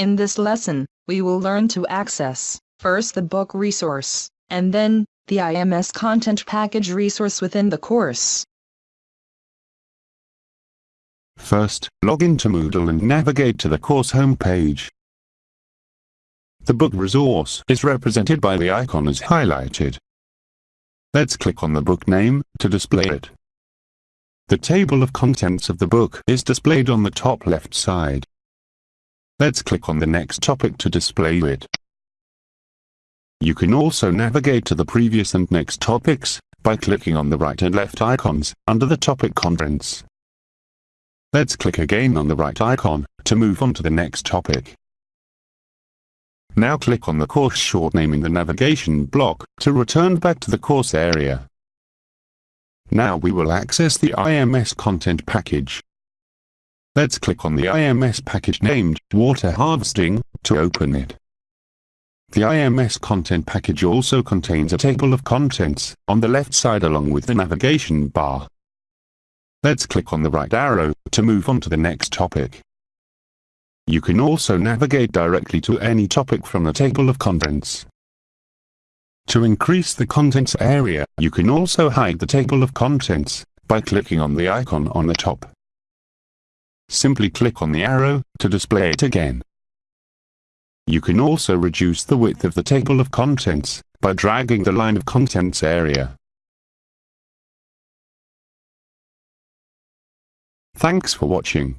In this lesson, we will learn to access, first the book resource, and then, the IMS content package resource within the course. First, log into Moodle and navigate to the course homepage. The book resource is represented by the icon as highlighted. Let's click on the book name to display it. The table of contents of the book is displayed on the top left side. Let's click on the next topic to display it. You can also navigate to the previous and next topics, by clicking on the right and left icons, under the topic contents. Let's click again on the right icon, to move on to the next topic. Now click on the course short name in the navigation block, to return back to the course area. Now we will access the IMS content package. Let's click on the IMS package named Water Harvesting to open it. The IMS content package also contains a table of contents on the left side along with the navigation bar. Let's click on the right arrow to move on to the next topic. You can also navigate directly to any topic from the table of contents. To increase the contents area, you can also hide the table of contents by clicking on the icon on the top. Simply click on the arrow to display it again. You can also reduce the width of the table of contents by dragging the line of contents area. Thanks for watching.